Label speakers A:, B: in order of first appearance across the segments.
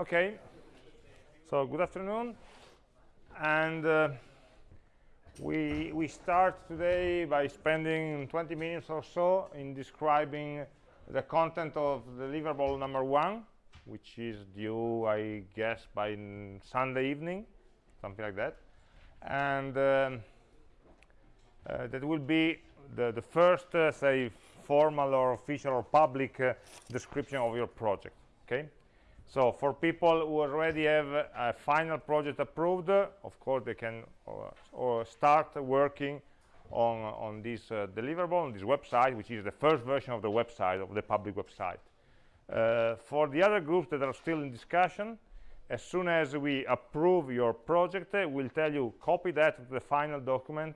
A: Okay, so good afternoon, and uh, we we start today by spending 20 minutes or so in describing the content of deliverable number one, which is due, I guess, by Sunday evening, something like that, and um, uh, that will be the the first, uh, say, formal or official or public uh, description of your project. Okay so for people who already have a final project approved, of course, they can uh, or start working on, on this uh, deliverable, on this website, which is the first version of the website, of the public website. Uh, for the other groups that are still in discussion, as soon as we approve your project, we'll tell you copy that to the final document,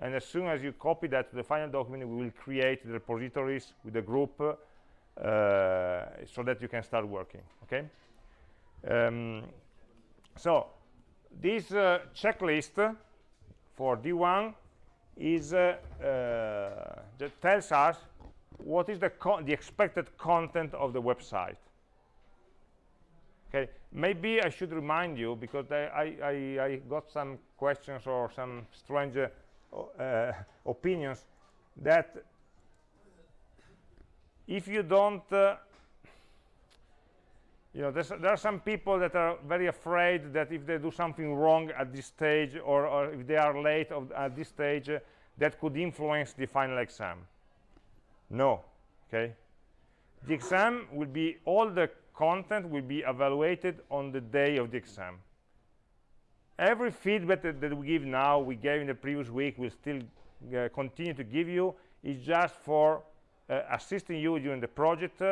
A: and as soon as you copy that to the final document, we will create the repositories with the group uh, so that you can start working okay um, so this uh, checklist for d1 is uh, that tells us what is the the expected content of the website. Okay maybe i should remind you because i i, I got some questions or some strange uh, opinions that if you don't uh, you know there are some people that are very afraid that if they do something wrong at this stage or, or if they are late of, at this stage uh, that could influence the final exam. No okay? The exam will be all the content will be evaluated on the day of the exam. Every feedback that, that we give now we gave in the previous week will still uh, continue to give you. Is just for uh, assisting you during the project.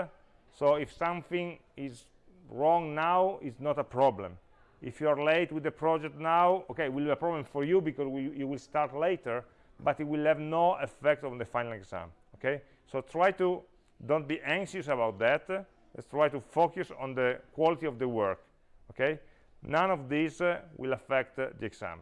A: So if something is wrong now is not a problem. If you're late with the project now okay it will be a problem for you because we, you will start later but it will have no effect on the final exam okay? So try to don't be anxious about that. Let's try to focus on the quality of the work okay? None of these uh, will affect uh, the exam.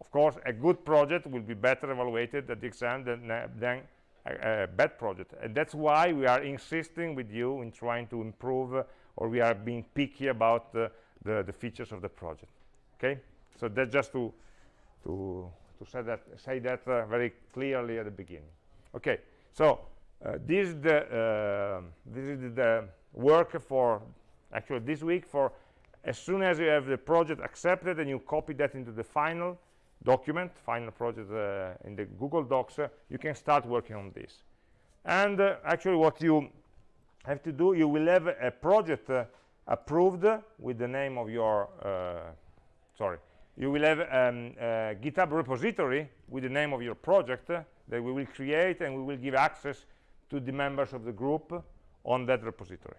A: Of course a good project will be better evaluated at the exam than, uh, than a, bad project. And that's why we are insisting with you in trying to improve uh, or we are being picky about uh, the, the features of the project. Okay? So that's just to to to say that say that uh, very clearly at the beginning. Okay. So uh, this is the uh, this is the work for actually this week for as soon as you have the project accepted and you copy that into the final document, final project uh, in the Google Docs, uh, you can start working on this. And uh, actually what you have to do, you will have a project uh, approved with the name of your, uh, sorry, you will have um, a GitHub repository with the name of your project that we will create and we will give access to the members of the group on that repository.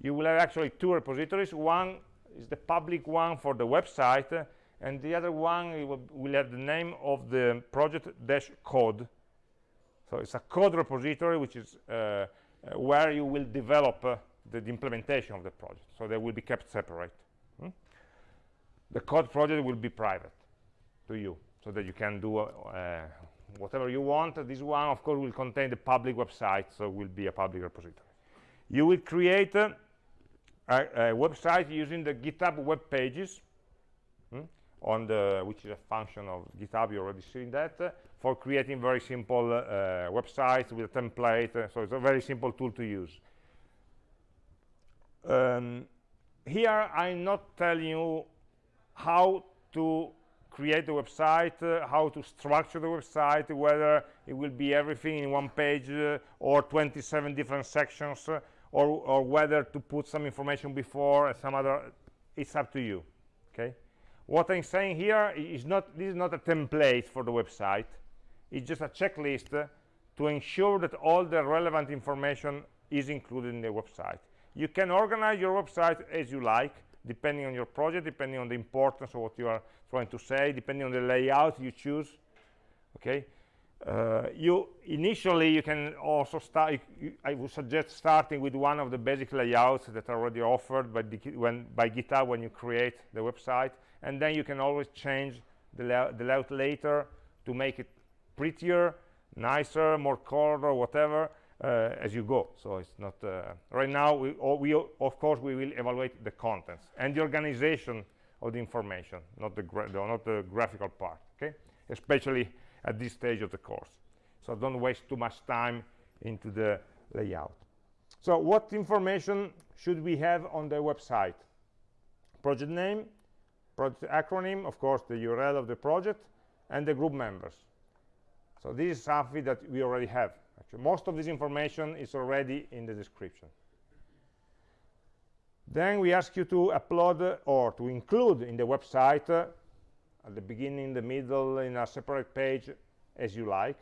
A: You will have actually two repositories. One is the public one for the website and the other one will, will have the name of the project dash code. So it's a code repository which is uh, uh, where you will develop uh, the, the, implementation of the project. So they will be kept separate. Hmm? the code project will be private to you so that you can do uh, whatever you want. This one of course will contain the public website so it will be a public repository. You will create uh, a, a, website using the github web pages? On the which is a function of github you already seen that uh, for creating very simple uh, websites with a template. Uh, so it's a very simple tool to use. Um, here i'm not telling you how to create the website uh, how to structure the website whether it will be everything in one page uh, or 27 different sections or, or whether to put some information before and some other it's up to you okay what i'm saying here is not this is not a template for the website. It's just a checklist to ensure that all the relevant information is included in the website. You can organize your website as you like depending on your project depending on the importance of what you are trying to say depending on the layout you choose okay? Uh, you initially you can also start i would suggest starting with one of the basic layouts that are already offered by, the, when, by github when you create the website and then you can always change the, layout, the layout later to make it prettier nicer more color or whatever uh, as you go. So it's not uh, right now. We, we of course we will evaluate the contents and the organization of the information, not the, not the graphical part. Okay, especially at this stage of the course. So don't waste too much time into the layout. So what information should we have on the website? Project name, project acronym, of course, the URL of the project, and the group members. So this is something that we already have. Actually, most of this information is already in the description. Then we ask you to upload or to include in the website uh, at the beginning, the middle, in a separate page, as you like,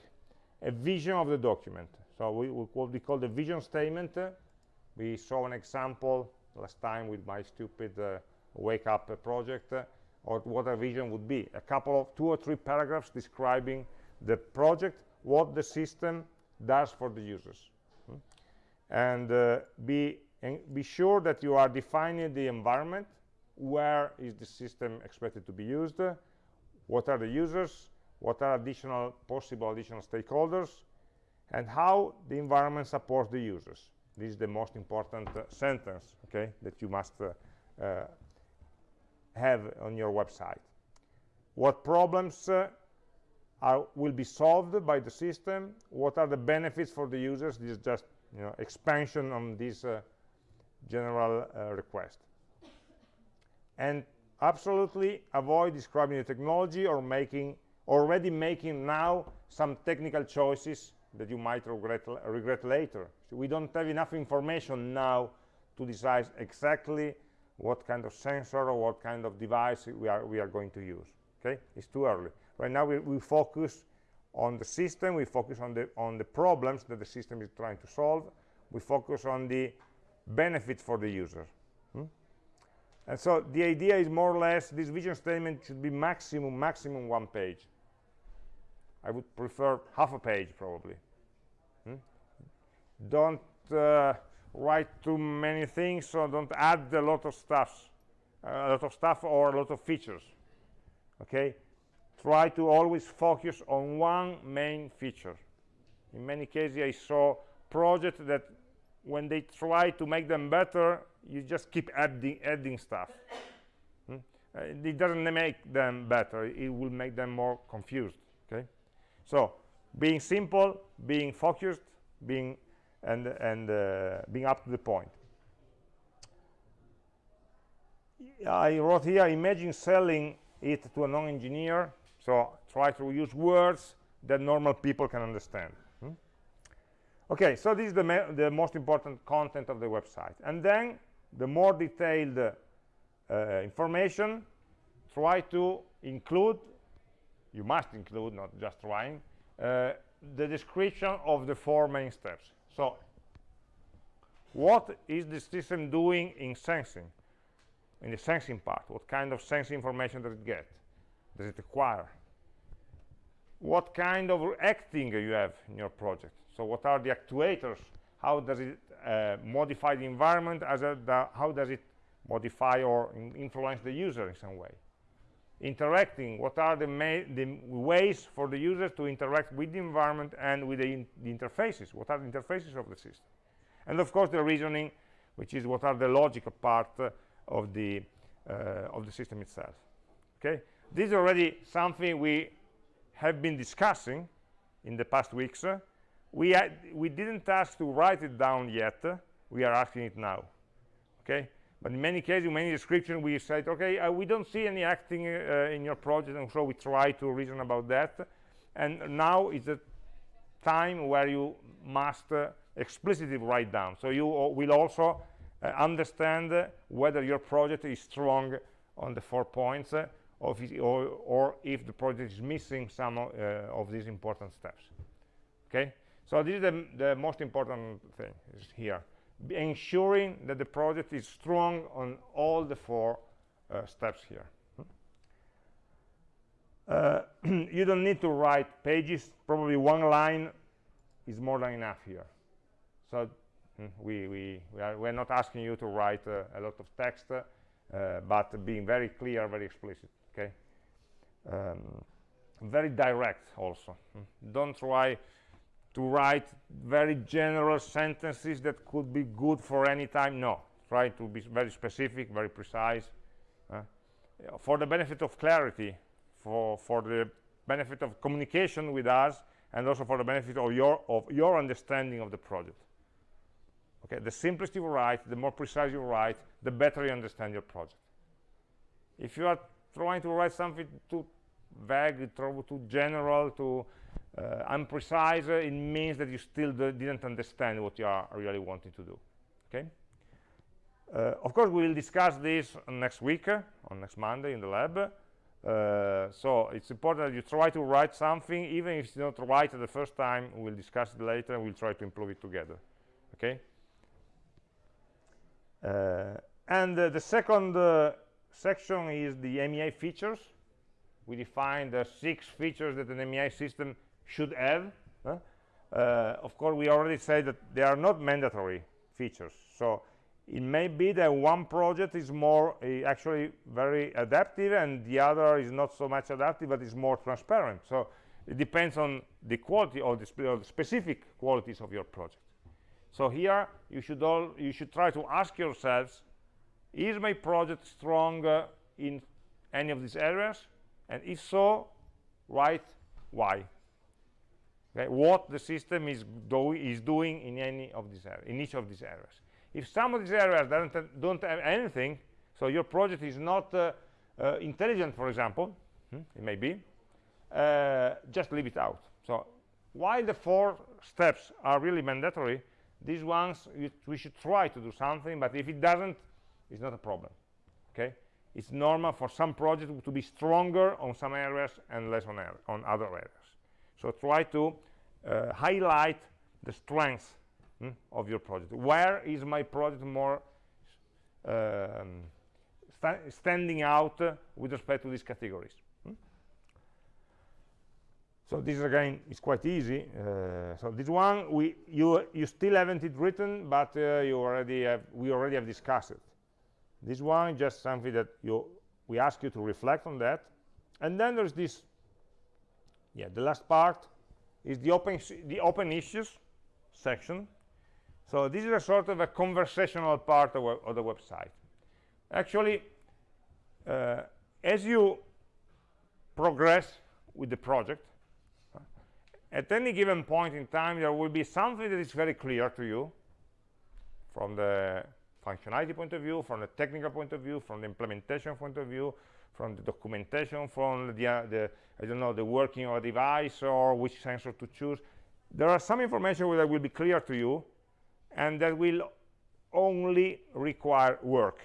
A: a vision of the document. So we, we what we call the vision statement. Uh, we saw an example last time with my stupid uh, wake up a project uh, or what a vision would be. A couple of two or three paragraphs describing the project, what the system does for the users. Hmm? And uh, be, and be sure that you are defining the environment, where is the system expected to be used, what are the users, what are additional possible additional stakeholders, and how the environment supports the users. This is the most important uh, sentence, okay, that you must uh, uh, have on your website. What problems uh, are, will be solved by the system? What are the benefits for the users? This is just you know, expansion on this uh, general uh, request. And absolutely avoid describing the technology or making already making now some technical choices that you might regret, regret later. So we don't have enough information now to decide exactly what kind of sensor or what kind of device we are, we are going to use. Okay, it's too early. Right now we, we focus on the system, we focus on the, on the problems that the system is trying to solve, we focus on the benefit for the user. Hmm? And so the idea is more or less this vision statement should be maximum, maximum one page. I would prefer half a page probably. Hmm? Don't uh, write too many things, so don't add a lot of stuff, a lot of stuff or a lot of features. Okay, try to always focus on one main feature. In many cases, I saw projects that when they try to make them better, you just keep adding, adding stuff. Hmm? Uh, it doesn't make them better. It will make them more confused. Okay, so being simple, being focused, being and and uh, being up to the point. I wrote here, imagine selling it to a non-engineer. So try to use words that normal people can understand. Hmm? Okay, so this is the, the most important content of the website. And then the more detailed uh, information, try to include, you must include, not just trying, uh, the description of the four main steps. So what is the system doing in sensing? In the sensing part, what kind of sensing information does it get? Does it acquire? What kind of acting you have in your project? So what are the actuators? How does it uh, modify the environment? As a, the, how does it modify or in influence the user in some way? Interacting, what are the, the, ways for the users to interact with the environment and with the, in the interfaces? What are the interfaces of the system? And of course the reasoning, which is what are the logical part uh, of the uh, of the system itself. Okay, this is already something we have been discussing in the past weeks. Uh, we we didn't ask to write it down yet. we are asking it now. Okay, but in many cases, in many descriptions, we said, okay, uh, we don't see any acting uh, in your project, and so we try to reason about that. And now is the time where you must uh, explicitly write down. So you will also uh, understand whether your project is strong on the four points uh, or, or, if the project is missing some uh, of these important steps. Okay, so this is the, the most important thing is here, ensuring that the project is strong on all the four uh, steps here. Uh, you don't need to write pages, probably one line is more than enough here. So mm, we, we, we are, we're not asking you to write uh, a lot of text, uh, but being very clear, very explicit, okay? Um, very direct also. Mm. Don't try to write very general sentences that could be good for any time. No try to be very specific very precise uh, for the benefit of clarity for for the benefit of communication with us and also for the benefit of your of your understanding of the project. Okay the simpler you write the more precise you write the better you understand your project. If you are trying to write something too vague too general too uh, imprecise it means that you still didn't understand what you are really wanting to do okay? Uh, of course we will discuss this next week on next monday in the lab. Uh, so it's important that you try to write something even if it's not right the first time we'll discuss it later and we'll try to improve it together okay? Uh, and the second section is the AmI features. We define the six features that an AmI system should have uh, of course we already said that they are not mandatory features. So it may be that one project is more uh, actually very adaptive and the other is not so much adaptive but is more transparent. So it depends on the quality or the, spe or the specific qualities of your project. So here you should all you should try to ask yourselves is my project strong uh, in any of these areas? And if so write why okay? What the system is doing is doing in any of these in each of these areas. If some of these areas don't, don't have anything so your project is not uh, uh, intelligent for example hmm, it may be uh, just leave it out. So while the four steps are really mandatory these ones we should try to do something but if it doesn't it's not a problem. Okay? It's normal for some projects to be stronger on some areas and less on, on other areas so try to uh, highlight the strengths mm, of your project. Where is my project more um, sta standing out uh, with respect to these categories mm? so this again is quite easy. Uh, so this one we you you still haven't it written but uh, you already have we already have discussed it. This one just something that you we ask you to reflect on that. And then there's this yeah the last part is the open the open issues section. So this is a sort of a conversational part of, of the website. Actually uh, as you progress with the project at any given point in time there will be something that is very clear to you from the functionality point of view from the technical point of view from the implementation point of view from the documentation from the, uh, the i don't know the working of a device or which sensor to choose. There are some information that will be clear to you and that will only require work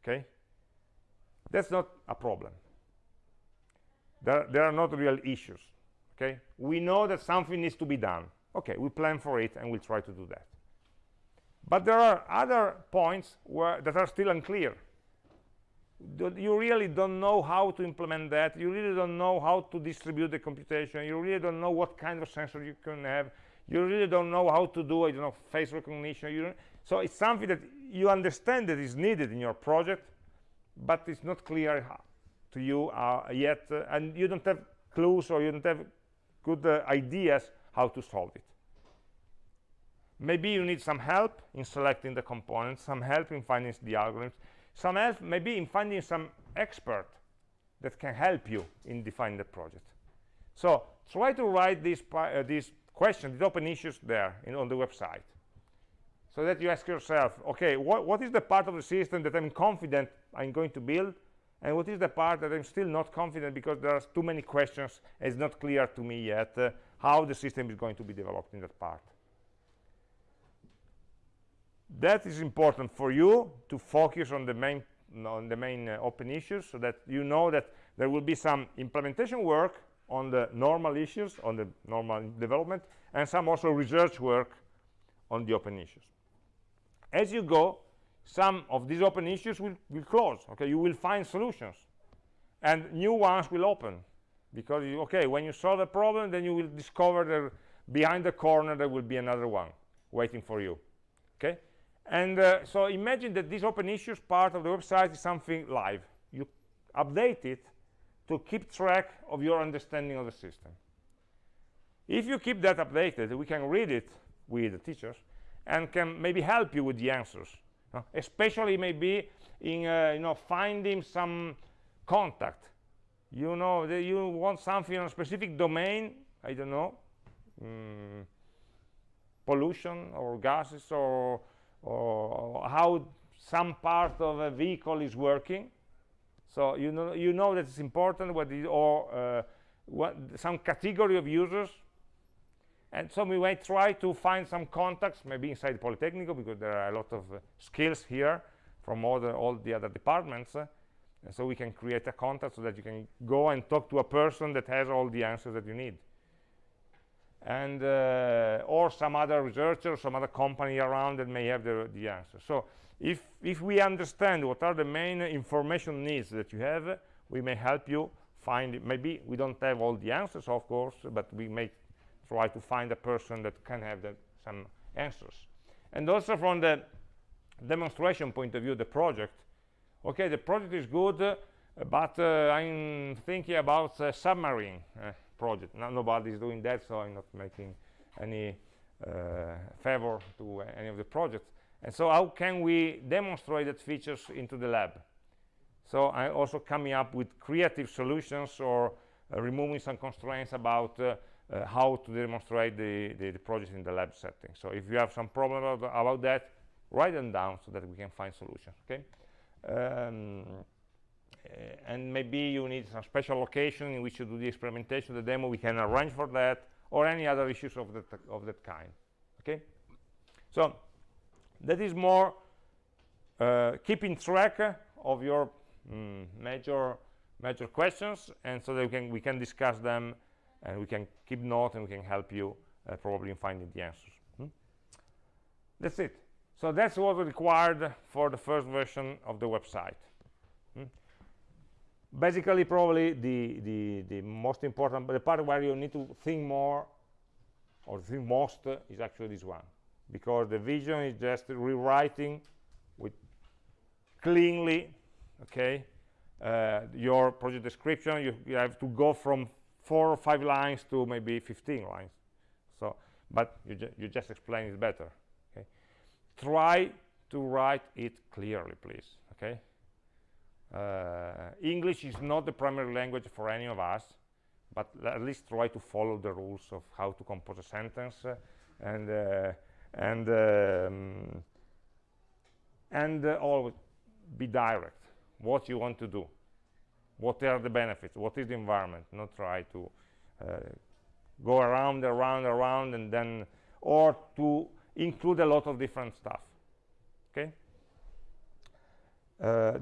A: okay? That's not a problem. There, there are not real issues okay? We know that something needs to be done. Okay we plan for it and we'll try to do that. But there are other points where that are still unclear you really don't know how to implement that. You really don't know how to distribute the computation. You really don't know what kind of sensor you can have. You really don't know how to do I don't know face recognition. So it's something that you understand that is needed in your project but it's not clear to you uh, yet uh, and you don't have clues or you don't have good uh, ideas how to solve it. Maybe you need some help in selecting the components some help in finding the algorithms some help maybe in finding some expert that can help you in defining the project so try to write these uh, questions, these open issues there in, on the website. So that you ask yourself, okay, what, what is the part of the system that I'm confident I'm going to build? And what is the part that I'm still not confident because there are too many questions it's not clear to me yet uh, how the system is going to be developed in that part. That is important for you to focus on the main on the main uh, open issues so that you know that there will be some implementation work on the normal issues, on the normal development, and some also research work on the open issues. As you go, some of these open issues will, will close. Okay, you will find solutions, and new ones will open because you, okay, when you solve a problem, then you will discover that behind the corner there will be another one waiting for you. Okay, and uh, so imagine that this open issues part of the website is something live. You update it to keep track of your understanding of the system. If you keep that updated we can read it with the teachers and can maybe help you with the answers. Uh, especially maybe in uh, you know finding some contact. You know you want something on a specific domain i don't know mm, pollution or gases or, or how some part of a vehicle is working. So you know you know that it's important what is or uh, what some category of users. And so we might try to find some contacts maybe inside Politecnico because there are a lot of uh, skills here from all the, all the other departments uh, and so we can create a contact so that you can go and talk to a person that has all the answers that you need and uh, or some other researcher some other company around that may have the, the answer. So if if we understand what are the main information needs that you have we may help you find it. maybe we don't have all the answers of course but we may try to find a person that can have the, some answers. And also from the demonstration point of view the project. Okay the project is good uh, but uh, i'm thinking about submarine. Uh, project no, nobody is doing that so i'm not making any uh, favor to any of the projects and so how can we demonstrate that features into the lab so i'm also coming up with creative solutions or uh, removing some constraints about uh, uh, how to demonstrate the, the, the, project in the lab setting. So if you have some problem about, about, that, write them down so that we can find solutions, okay? Um, and maybe you need some special location in which you do the experimentation, the demo, we can arrange for that, or any other issues of that, of that kind, okay? So that is more uh, keeping track of your mm, major major questions, and so that we can, we can discuss them and we can keep note and we can help you uh, probably in finding the answers hmm? that's it so that's what required for the first version of the website hmm? Basically probably the, the the most important the part where you need to think more or think most uh, is actually this one. Because the vision is just rewriting with cleanly okay uh, your project description. You, you have to go from four or five lines to maybe 15 lines. So but you, ju you just explain it better okay? Try to write it clearly please okay uh, English is not the primary language for any of us but at least try to follow the rules of how to compose a sentence uh, and uh, and um, and uh, always be direct. What you want to do. What are the benefits? What is the environment? Not try to uh, go around around around and then or to include a lot of different stuff. Okay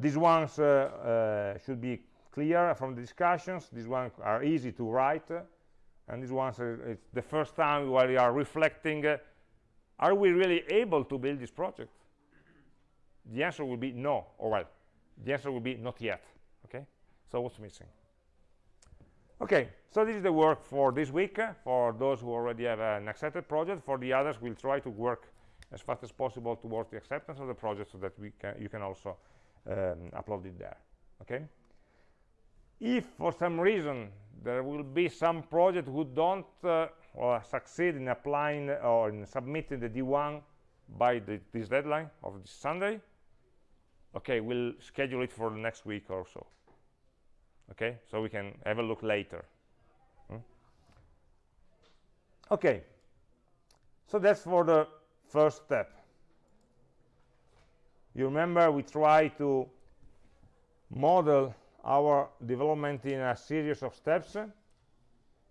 A: these ones uh, uh should be clear from the discussions these ones are easy to write and these ones are, it's the first time while we are reflecting uh, are we really able to build this project the answer will be no or well the answer will be not yet okay so what's missing? Okay, so this is the work for this week uh, for those who already have an accepted project. For the others, we'll try to work as fast as possible towards the acceptance of the project so that we can, you can also um, upload it there. Okay. If for some reason there will be some project who don't uh, or succeed in applying or in submitting the D1 by the, this deadline of this Sunday, okay, we'll schedule it for the next week or so okay so we can have a look later hmm? okay so that's for the first step you remember we try to model our development in a series of steps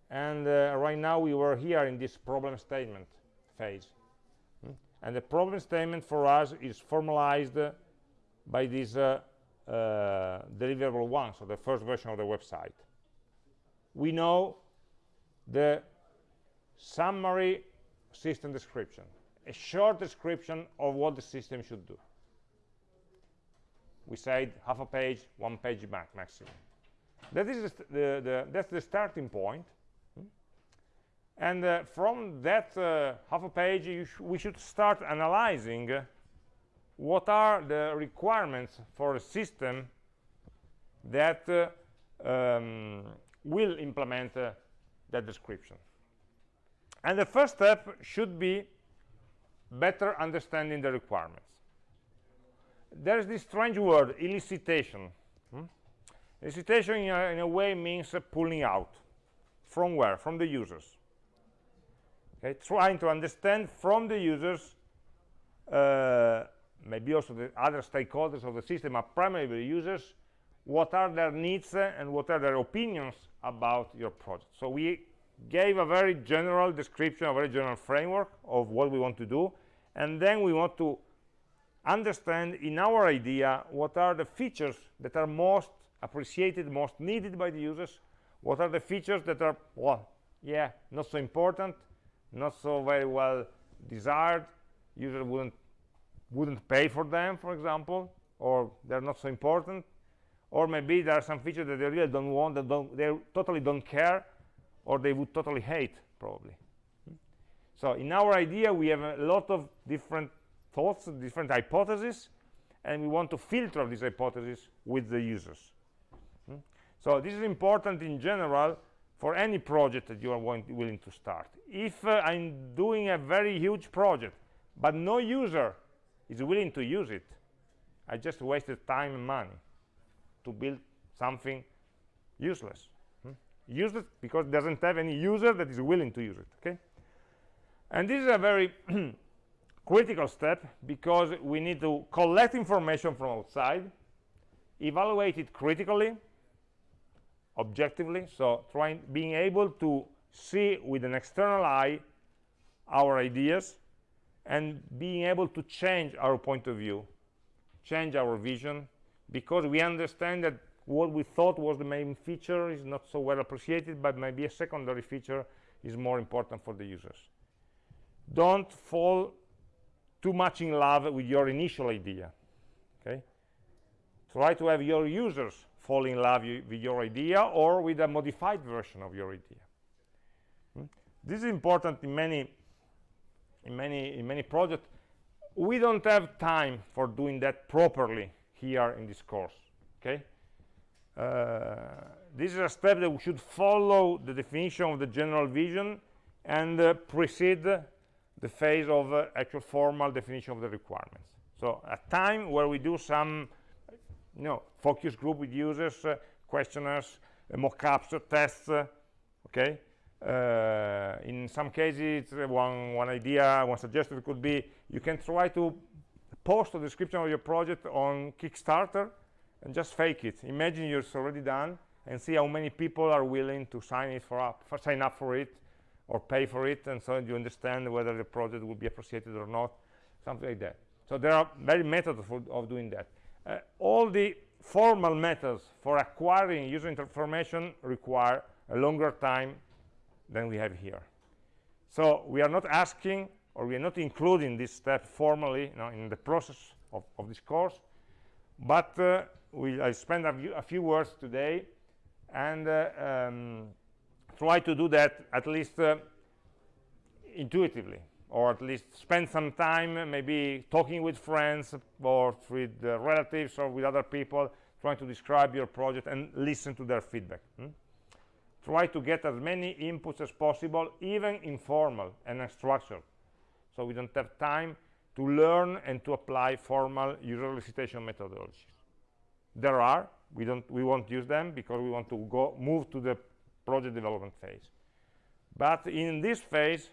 A: and uh, right now we were here in this problem statement phase hmm? and the problem statement for us is formalized by this uh, uh, deliverable one, so the first version of the website. We know the summary system description, a short description of what the system should do. We said half a page, one page back maximum. That is the, the, that's the starting point. Hmm? And uh, from that uh, half a page, sh we should start analyzing what are the requirements for a system that uh, um, will implement uh, that description and the first step should be better understanding the requirements there's this strange word elicitation. Hmm? elicitation in a, in a, way means uh, pulling out. From where? From the users. Okay trying to understand from the users uh, maybe also the other stakeholders of the system are primarily the users what are their needs uh, and what are their opinions about your project. So we gave a very general description a very general framework of what we want to do and then we want to understand in our idea what are the features that are most appreciated most needed by the users what are the features that are well yeah not so important not so very well desired user wouldn't wouldn't pay for them for example or they're not so important. Or maybe there are some features that they really don't want that don't they totally don't care or they would totally hate probably. So in our idea we have a lot of different thoughts different hypotheses and we want to filter these hypotheses with the users hmm? so this is important in general for any project that you are willing to start if uh, i'm doing a very huge project but no user is willing to use it i just wasted time and money to build something useless hmm? useless because it doesn't have any user that is willing to use it okay and this is a very critical step because we need to collect information from outside evaluate it critically objectively so trying being able to see with an external eye our ideas and being able to change our point of view change our vision because we understand that what we thought was the main feature is not so well appreciated but maybe a secondary feature is more important for the users. Don't fall too much in love with your initial idea okay? Try to have your users fall in love with your idea or with a modified version of your idea. Hmm? this is important in many in many in many projects. We don't have time for doing that properly here in this course okay? Uh, this is a step that we should follow the definition of the general vision and uh, precede the phase of uh, actual formal definition of the requirements. So a time where we do some you know focus group with users uh, questionnaires uh, mock-ups tests uh, okay? Uh, in some cases one one idea one suggestion could be you can try to post a description of your project on kickstarter and just fake it. Imagine you're already done and see how many people are willing to sign it for up for sign up for it or pay for it and so you understand whether the project will be appreciated or not something like that. So there are many methods for, of doing that. Uh, all the formal methods for acquiring user information require a longer time than we have here. So we are not asking or we are not including this step formally you know, in the process of, of this course but uh, we I spend a, a, few words today and uh, um, try to do that at least uh, intuitively or at least spend some time maybe talking with friends or with uh, relatives or with other people trying to describe your project and listen to their feedback hmm? try to get as many inputs as possible even informal and unstructured so we don't have time to learn and to apply formal user elicitation methodologies there are we don't we won't use them because we want to go move to the project development phase. But in this phase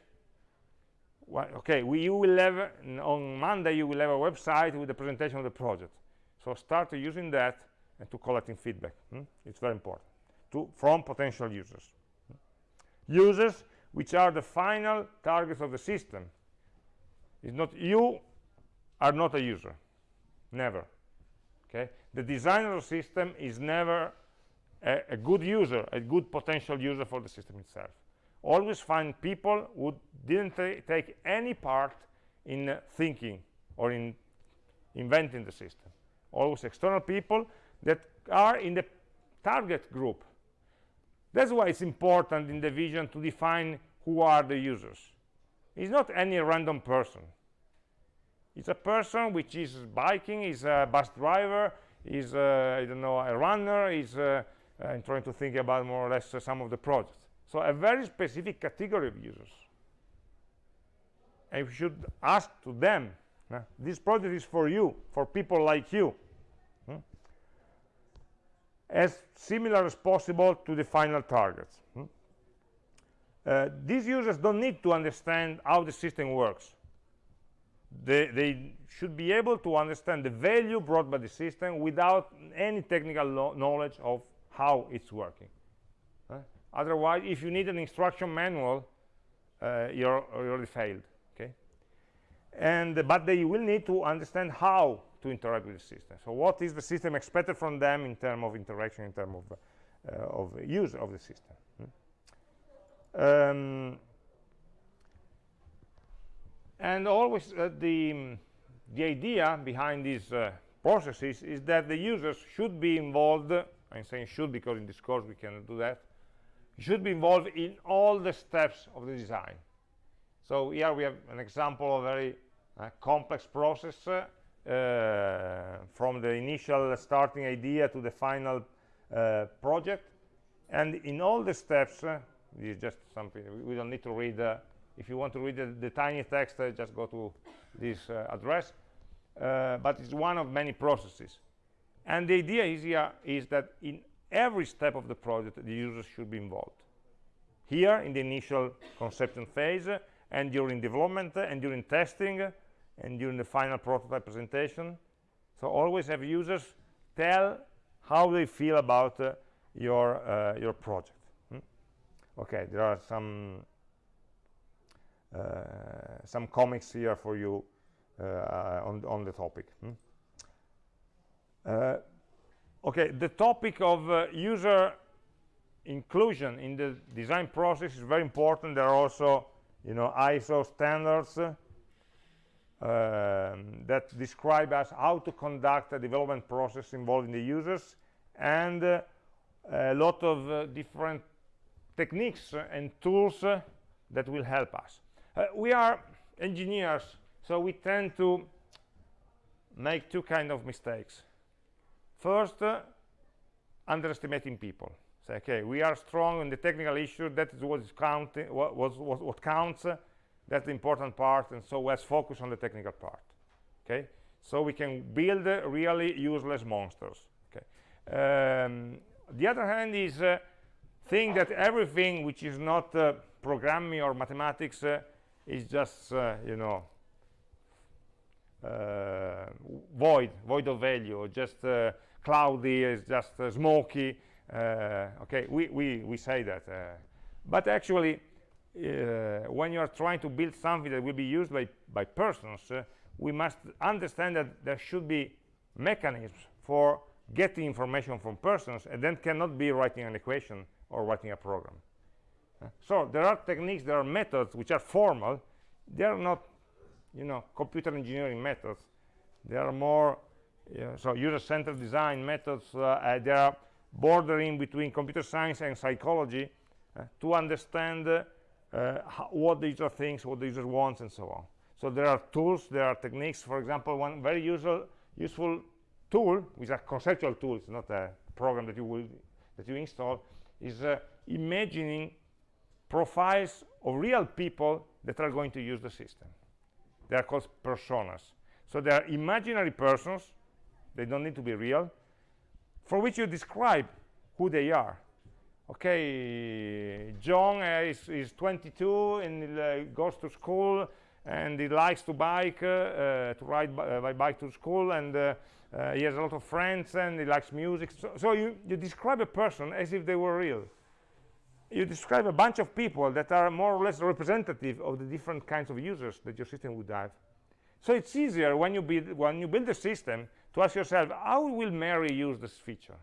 A: okay we you will have on monday you will have a website with the presentation of the project. So start using that and to collecting feedback hmm? it's very important. To from potential users. Users which are the final targets of the system. It's not you are not a user. Never. Okay? The designer of the system is never a, a, good user, a good potential user for the system itself. Always find people who didn't take any part in uh, thinking or in inventing the system. Always external people that are in the target group. That's why it's important in the vision to define who are the users. It's not any random person. It's a person which is biking, is a bus driver, is, uh, I don't know, a runner, is uh, and trying to think about more or less uh, some of the projects. So a very specific category of users. And we should ask to them uh, this project is for you for people like you. Hmm? as similar as possible to the final targets. Hmm? uh, these users don't need to understand how the system works. They, they, should be able to understand the value brought by the system without any technical knowledge of how it's working. Uh, otherwise if you need an instruction manual uh, you're already failed okay? And but they will need to understand how to interact with the system. So what is the system expected from them in terms of interaction in terms of uh, of use of the system? Hmm? um, and always uh, the the idea behind these uh, processes is that the users should be involved i'm saying should because in this course we cannot do that. You should be involved in all the steps of the design. So here we have an example of a very uh, complex process uh, from the initial starting idea to the final uh, project. And in all the steps uh, this is just something we don't need to read uh, if you want to read the, the tiny text just go to this address. But it's one of many processes and the idea is here is that in every step of the project the users should be involved here in the initial conception phase and during development and during testing and during the final prototype presentation so always have users tell how they feel about uh, your uh, your project hmm? okay there are some uh, some comics here for you on on the topic hmm? Uh, okay the topic of uh, user inclusion in the design process is very important. There are also you know iso standards uh, that describe us how to conduct a development process involving the users and uh, a lot of uh, different techniques and tools uh, that will help us. We are engineers so we tend to make two kind of mistakes first uh, underestimating people. Say okay we are strong in the technical issue. That is what is counting what, what, what counts. That's the important part and so let's focus on the technical part okay? So we can build uh, really useless monsters okay? Um, the other hand is uh, think that everything which is not uh, programming or mathematics uh, is just uh, you know uh, void void of value just cloudy it's just smoky okay we, we we say that but actually uh, when you are trying to build something that will be used by, by persons, uh, we must understand that there should be mechanisms for getting information from persons and then cannot be writing an equation or writing a program. Uh, so there are techniques, there are methods which are formal. They are not, you know, computer engineering methods. They are more, so user-centered design methods. Uh, uh, they are bordering between computer science and psychology uh, to understand uh, how, what the user thinks, what the user wants, and so on. So there are tools, there are techniques. For example, one very useful, useful tool, which is a conceptual tool, it's not a program that you will that you install, is imagining profiles of real people that are going to use the system. They are called personas. So they are imaginary persons, they don't need to be real, for which you describe who they are. Okay john uh, is, is 22 and uh, goes to school and he likes to bike uh, to ride uh, by bike to school and uh, he has a lot of friends and he likes music. So, so, you, you describe a person as if they were real. You describe a bunch of people that are more or less representative of the different kinds of users that your system would have so it's easier when you build when you build a system to ask yourself how will mary use this feature?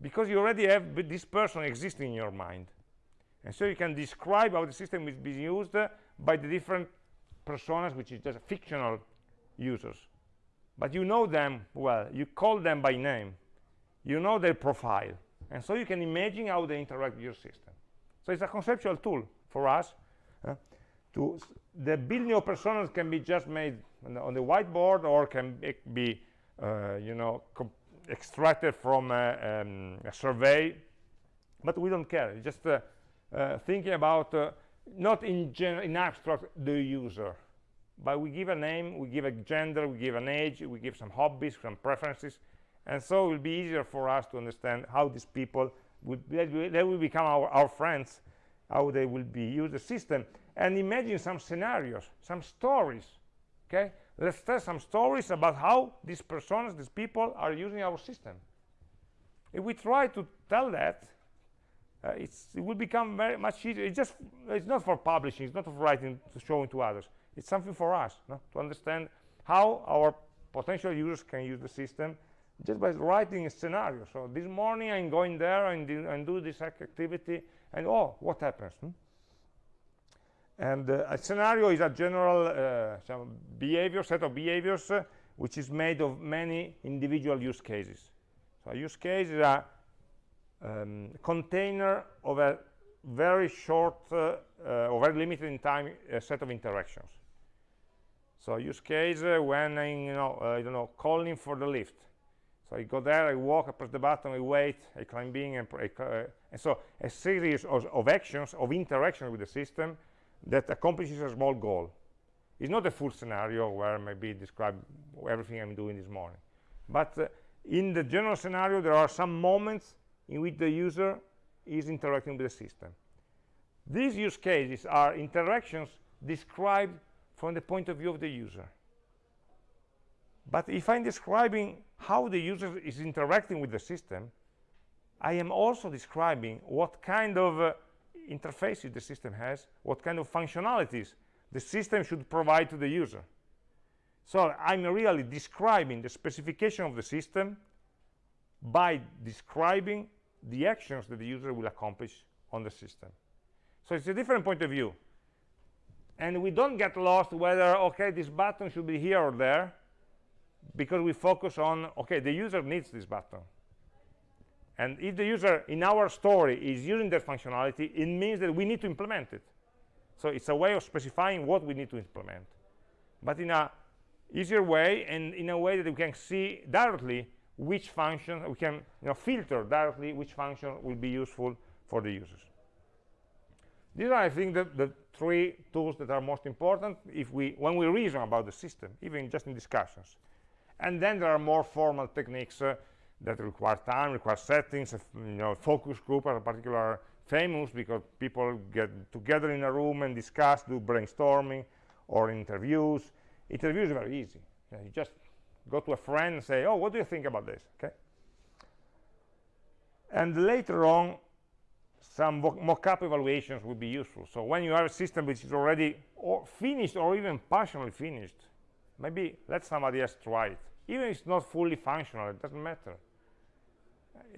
A: Because you already have this person existing in your mind. And so you can describe how the system is being used uh, by the different personas which is just fictional users. But you know them well. You call them by name. You know their profile. And so you can imagine how they interact with your system. So it's a conceptual tool for us uh, to the building of personas can be just made on the, whiteboard or can be uh, you know extracted from a, um, a, survey? But we don't care. Just uh, uh, thinking about uh, not in, in abstract the user. But we give a name we give a gender we give an age we give some hobbies some preferences. And so it will be easier for us to understand how these people will they will become our, our friends how they will be use the system. And imagine some scenarios some stories okay? Let's tell some stories about how these personas these people are using our system. If we try to tell that uh, it will become very much easier. It's just it's not for publishing it's not for writing to showing to others. It's something for us no? to understand how our potential users can use the system just by writing a scenario. So this morning i'm going there and do, and do this activity and oh what happens hmm? And uh, a scenario is a general uh, behavior set of behaviors uh, which is made of many individual use cases so a use case is a um, container of a very short uh, or very limited in time set of interactions. So a use case uh, when I, you know, uh, I don't know, calling for the lift. So I go there, I walk, I press the button, I wait, I climb in, and, uh, and so a series of, of, actions, of interactions with the system that accomplishes a small goal. It's not a full scenario where maybe describe everything I'm doing this morning. But in the general scenario, there are some moments in which the user is interacting with the system. These use cases are interactions described from the point of view of the user. But if I'm describing how the user is interacting with the system, I am also describing what kind of uh, interfaces the system has, what kind of functionalities the system should provide to the user. So I'm really describing the specification of the system by describing the actions that the user will accomplish on the system. So it's a different point of view. And we don't get lost whether, okay, this button should be here or there, because we focus on, okay, the user needs this button. And if the user in our story is using that functionality, it means that we need to implement it. So it's a way of specifying what we need to implement. But in a easier way and in a way that we can see directly which function we can you know, filter directly which function will be useful for the users. These are, I think, the, the three tools that are most important if we, when we reason about the system, even just in discussions. And then there are more formal techniques uh, that require time, require settings, uh, you know, focus group are particular famous because people get together in a room and discuss, do brainstorming or interviews. Interviews are very easy. You just go to a friend and say, oh, what do you think about this? Okay. And later on, some mock-up evaluations would be useful. So when you have a system which is already or finished or even partially finished, maybe let somebody else try it. Even if it's not fully functional, it doesn't matter.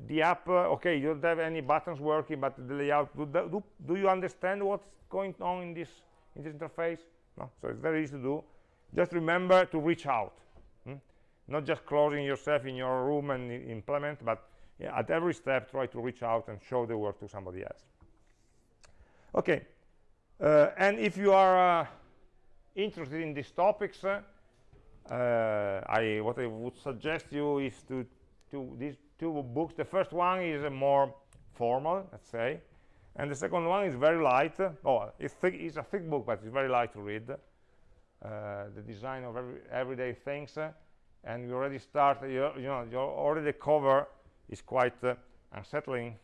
A: The app, uh, okay, you don't have any buttons working, but the layout, do, do, do you understand what's going on in this, in this interface? No, so it's very easy to do. Just remember to reach out not just closing yourself in your room and implement but yeah, at every step try to reach out and show the work to somebody else okay uh, and if you are uh, interested in these topics uh, I what I would suggest you is to to these two books. The first one is more formal let's say and the second one is very light. Oh it's, thick, it's a thick book but it's very light to read. Uh, the design of every, everyday things and you already start you, you know already cover is quite uh, unsettling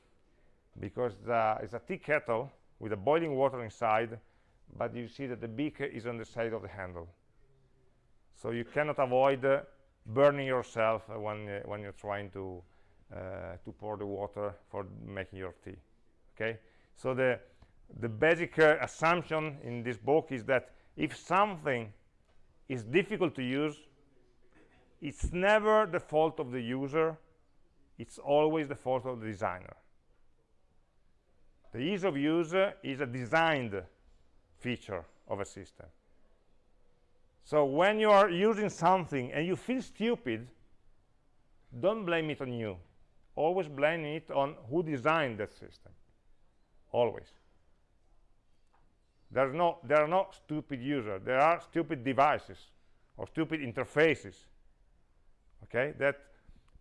A: because the, it's a tea kettle with a boiling water inside but you see that the beak is on the side of the handle. So you cannot avoid uh, burning yourself uh, when uh, when you're trying to uh, to pour the water for making your tea okay? So the the basic uh, assumption in this book is that if something is difficult to use it's never the fault of the user it's always the fault of the designer. The ease of use is a designed feature of a system. So when you are using something and you feel stupid don't blame it on you always blame it on who designed that system. Always. There's no there are no stupid users. There are stupid devices or stupid interfaces okay that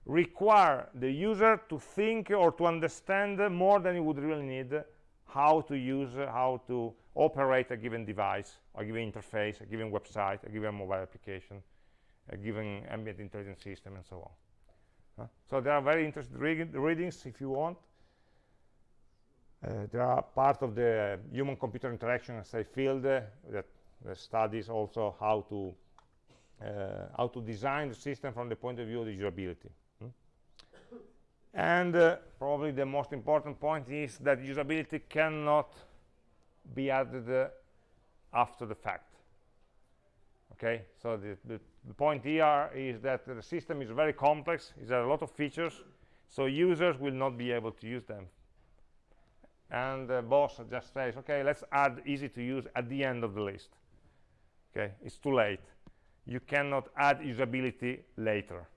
A: require the user to think or to understand more than he would really need how to use how to operate a given device, a given interface, a given website, a given mobile application, a given ambient intelligence system, and so on. So there are very interesting readings if you want. Uh, there are part of the human-computer interaction say field uh, that, studies also how to uh, how to design the system from the point of view of the usability. Hmm? And uh, probably the most important point is that usability cannot be added after the fact. Okay, so the, the, the, point here is that the system is very complex, it has a lot of features, so users will not be able to use them. And the boss just says, okay, let's add easy to use at the end of the list. Okay, it's too late you cannot add usability later.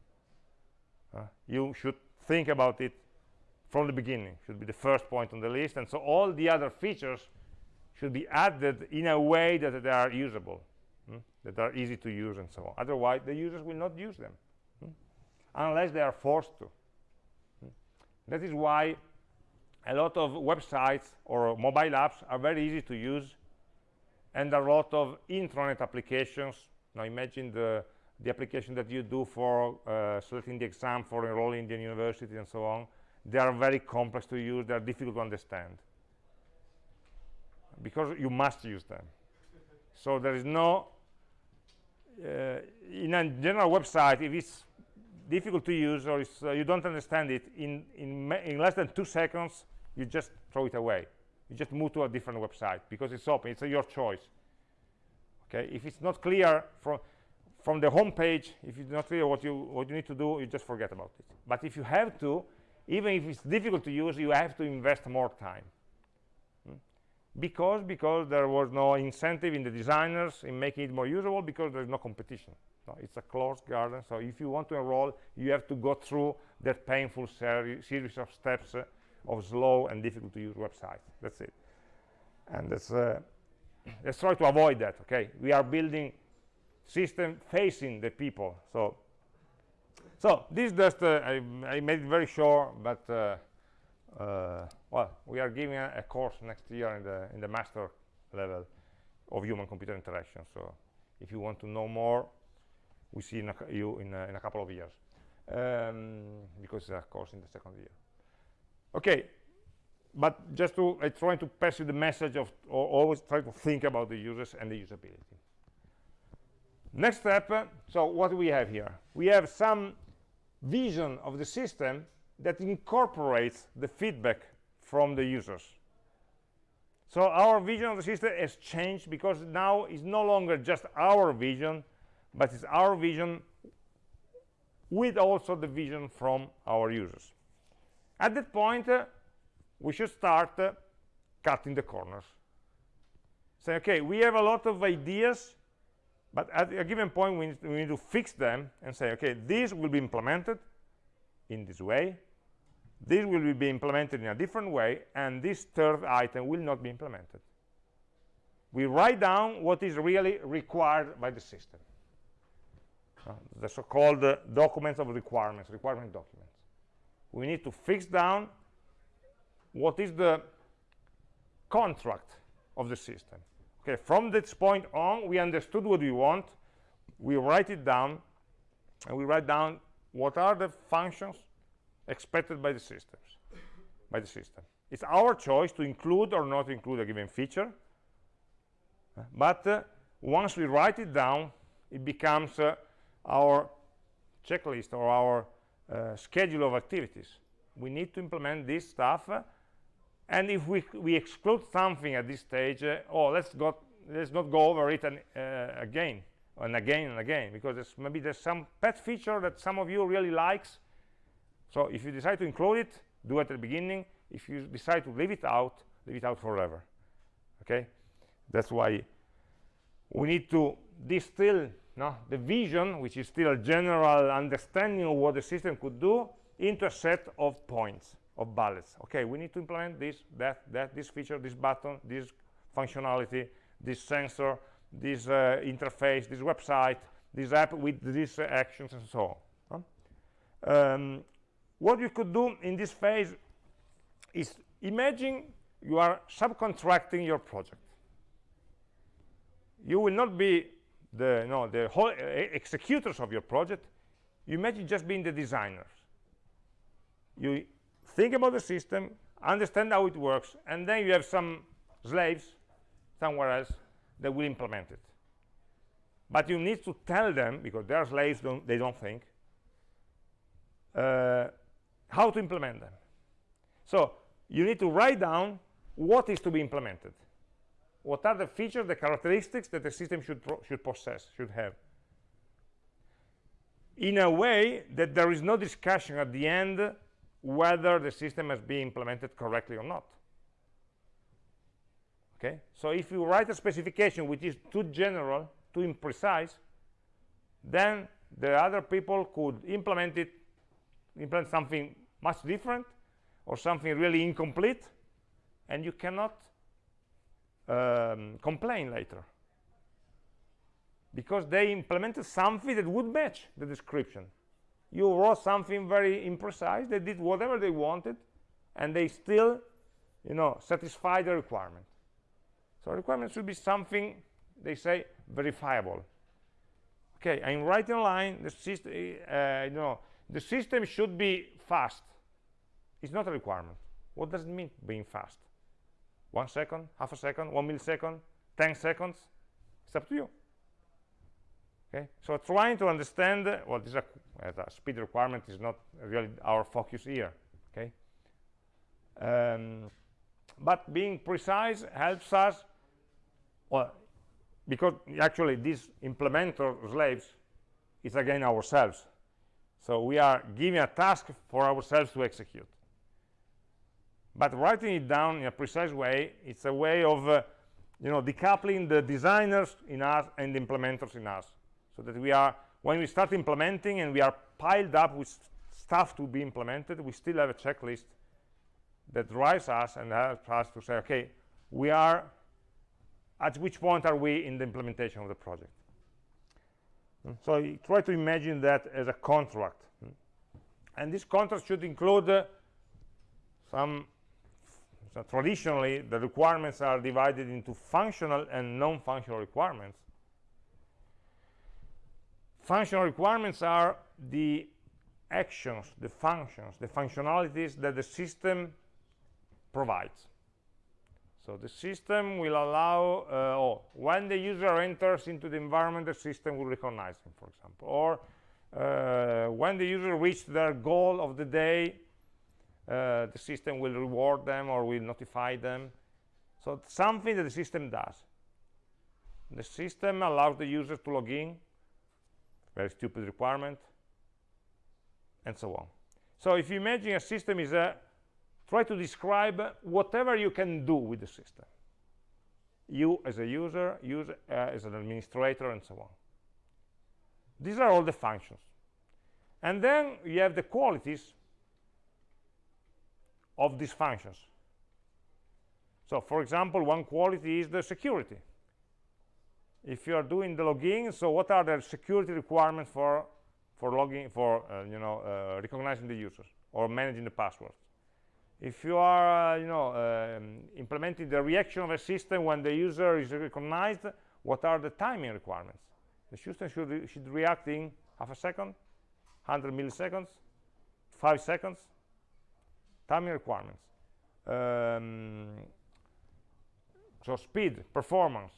A: Uh, you should think about it from the beginning, should be the first point on the list. And so all the other features should be added in a way that they are usable, hmm? that are easy to use and so on. Otherwise, the users will not use them, hmm? unless they are forced to. Hmm? That is why a lot of websites or mobile apps are very easy to use and a lot of intranet applications now imagine the, the application that you do for uh, selecting the exam for enrolling in the university and so on. They are very complex to use, they are difficult to understand. Because you must use them. so there is no, in a general website, if it's difficult to use or uh, you don't understand it, in, in, in less than two seconds, you just throw it away. You just move to a different website because it's open, it's your choice okay if it's not clear from from the home page if it's not clear what you what you need to do you just forget about it but if you have to even if it's difficult to use you have to invest more time? Because because there was no incentive in the designers in making it more usable because there's no competition. It's a closed garden so if you want to enroll you have to go through that painful seri series of steps uh, of slow and difficult to use websites that's it. And that's uh, let's try to avoid that okay? We are building system facing the people so so this just uh, I, I, made it very short but uh, well we are giving a, a, course next year in the in the master level of human computer interaction so if you want to know more we see in a, you in a, in a couple of years um, because it's a course in the second year okay but just to I try to pass you the message of always try to think about the users and the usability. Next step, uh, so what do we have here? We have some vision of the system that incorporates the feedback from the users. So our vision of the system has changed because now it's no longer just our vision, but it's our vision with also the vision from our users. At that point, uh, we should start uh, cutting the corners. Say, okay, we have a lot of ideas, but at a given point, we need, we need to fix them and say, okay, this will be implemented in this way, this will be implemented in a different way, and this third item will not be implemented. We write down what is really required by the system. Uh, the so-called uh, documents of requirements, requirement documents. We need to fix down what is the contract of the system okay from this point on we understood what we want we write it down and we write down what are the functions expected by the systems by the system. It's our choice to include or not include a given feature but uh, once we write it down it becomes uh, our checklist or our uh, schedule of activities. We need to implement this stuff uh, and if we, we exclude something at this stage uh, oh let's go let's not go over it and, uh, again and again and again because there's, maybe there's some pet feature that some of you really likes so if you decide to include it do it at the beginning if you decide to leave it out leave it out forever okay that's why we need to distill no, the vision which is still a general understanding of what the system could do into a set of points of bullets. Okay, we need to implement this, that, that, this feature, this button, this functionality, this sensor, this uh, interface, this website, this app with these uh, actions and so on. Um, what you could do in this phase is imagine you are subcontracting your project. you will not be the you know the whole uh, executors of your project. You imagine just being the designers. You think about the system understand how it works and then you have some slaves somewhere else that will implement it. But you need to tell them because they are slaves don't, they don't think uh, how to implement them. So you need to write down what is to be implemented. What are the features the characteristics that the system should should possess should have. In a way that there is no discussion at the end whether the system has been implemented correctly or not. Okay? So if you write a specification which is too general too imprecise then the other people could implement it implement something much different or something really incomplete and you cannot um, complain later. Because they implemented something that would match the description. You wrote something very imprecise they did whatever they wanted and they still you know satisfy the requirement. So requirement should be something they say verifiable. Okay i'm writing a line the system uh, you know the system should be fast. It's not a requirement. What does it mean being fast? One second half a second one millisecond 10 seconds? It's up to you. Okay? So trying to understand well this is a, a speed requirement is not really our focus here. Okay? Um, but being precise helps us well because actually these implementer slaves is again ourselves so we are giving a task for ourselves to execute. But writing it down in a precise way it's a way of uh, you know decoupling the designers in us and the implementers in us. So that we are when we start implementing and we are piled up with stuff to be implemented we still have a checklist that drives us and helps us to say okay we are at which point are we in the implementation of the project so try to imagine that as a contract. And this contract should include uh, some so traditionally the requirements are divided into functional and non-functional requirements. Functional requirements are the actions the functions the functionalities that the system provides so the system will allow uh, oh, when the user enters into the environment the system will recognize him for example. Or uh, when the user reached their goal of the day uh, the system will reward them or will notify them. So something that the system does. The system allows the user to log in very stupid requirement and so on. So if you imagine a system is a try to describe whatever you can do with the system. You as a user use uh, as an administrator and so on. These are all the functions. And then you have the qualities of these functions. So for example one quality is the security. If you are doing the login so what are the security requirements for for logging for uh, you know uh, recognizing the users or managing the passwords if you are uh, you know um, implementing the reaction of a system when the user is recognized what are the timing requirements? The system should re should react in half a second 100 milliseconds five seconds. Timing requirements. Um, so speed performance.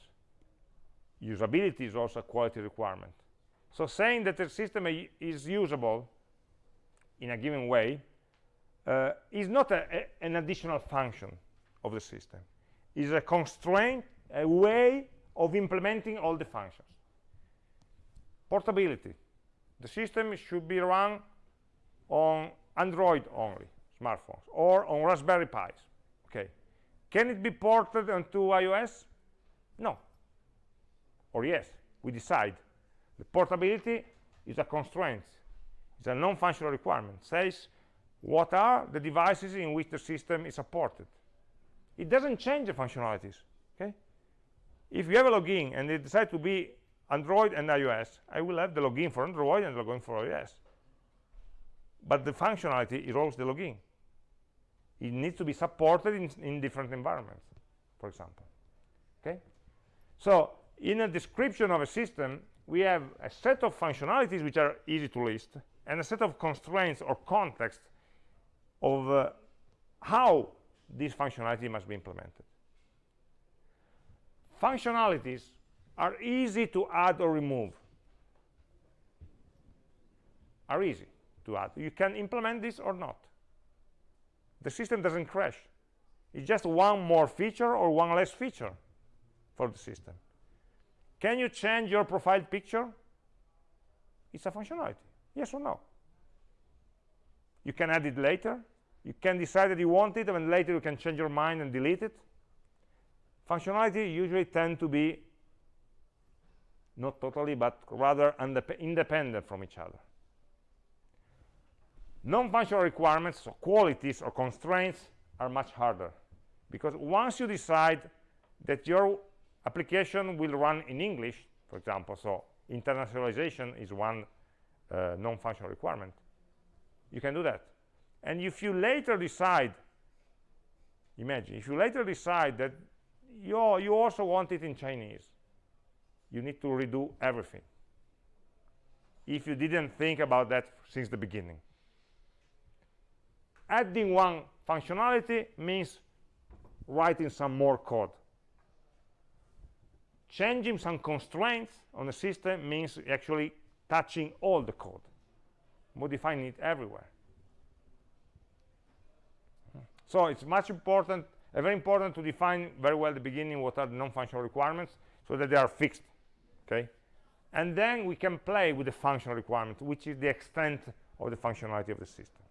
A: Usability is also a quality requirement. So saying that the system is usable in a given way uh, is not a, a, an additional function of the system. Is a constraint a way of implementing all the functions. Portability. The system should be run on android only smartphones or on raspberry pis. Okay. Can it be ported onto ios? No. Or yes we decide. The portability is a constraint. It's a non-functional requirement. Says what are the devices in which the system is supported? It doesn't change the functionalities okay? If you have a login and they decide to be android and ios i will have the login for android and the login for ios. But the functionality is always the login. It needs to be supported in, in different environments for example okay? So in a description of a system we have a set of functionalities which are easy to list and a set of constraints or context of uh, how this functionality must be implemented. Functionalities are easy to add or remove. Are easy to add. You can implement this or not. The system doesn't crash. It's just one more feature or one less feature for the system. Can you change your profile picture? It's a functionality. Yes or no? You can add it later you can decide that you want it and later you can change your mind and delete it. Functionality usually tend to be not totally but rather independent from each other. Non-functional requirements so qualities or constraints are much harder because once you decide that your application will run in english for example so internationalization is one uh, non-functional requirement you can do that and if you later decide imagine if you later decide that you, you also want it in chinese you need to redo everything. If you didn't think about that since the beginning. Adding one functionality means writing some more code. Changing some constraints on the system means actually touching all the code modifying it everywhere so it's much important uh, very important to define very well at the beginning what are the non-functional requirements so that they are fixed okay? And then we can play with the functional requirement which is the extent of the functionality of the system.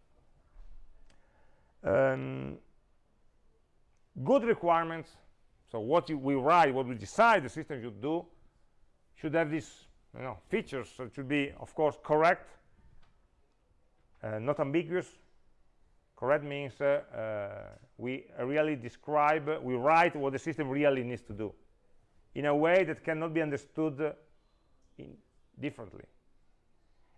A: Um, good requirements so what we write what we decide the system should do should have these you know features so it should be of course correct uh, not ambiguous correct means uh, uh, we really describe we write what the system really needs to do in a way that cannot be understood differently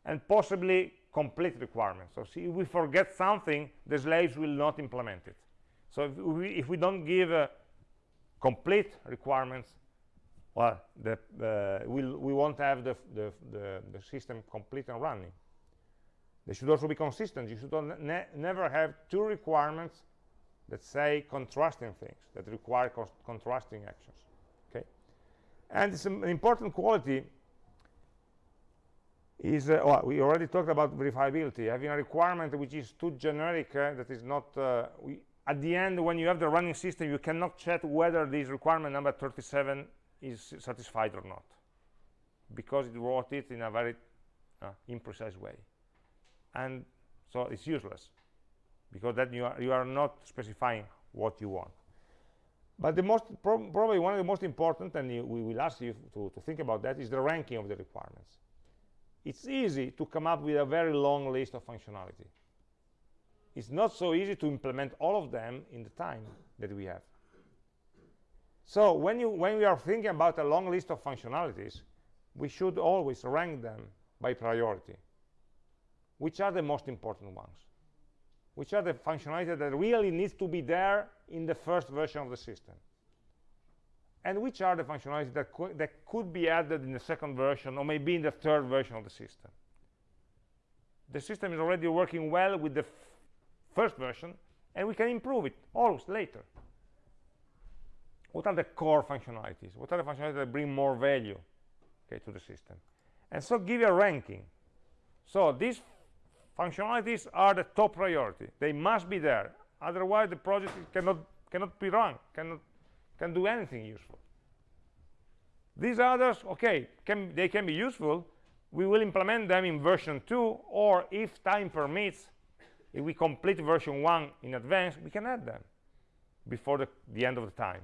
A: and possibly complete requirements. So see, if we forget something the slaves will not implement it. So if we, if we don't give uh, complete requirements well the, uh, we'll, we won't have the, the, the, the, system complete and running they should also be consistent. You should ne never have two requirements that say contrasting things that require contrasting actions okay? And it's an important quality is uh, well, we already talked about verifiability. Having a requirement which is too generic uh, that is not uh, we, at the end when you have the running system you cannot check whether this requirement number 37 is satisfied or not because it wrote it in a very uh, imprecise way and so it's useless because then you are, you are not specifying what you want. But the most pro probably one of the most important and you, we will ask you to, to think about that is the ranking of the requirements. It's easy to come up with a very long list of functionality. It's not so easy to implement all of them in the time that we have. So when you when we are thinking about a long list of functionalities we should always rank them by priority which are the most important ones which are the functionalities that really needs to be there in the first version of the system. And which are the functionalities that, co that could be added in the second version or maybe in the third version of the system. The system is already working well with the first version and we can improve it always later. What are the core functionalities? What are the functionalities that bring more value okay, to the system? And so give a ranking. So these functionalities are the top priority. They must be there. Otherwise the project cannot cannot be run cannot can do anything useful. These others okay can they can be useful. We will implement them in version 2 or if time permits if we complete version 1 in advance we can add them before the, the end of the time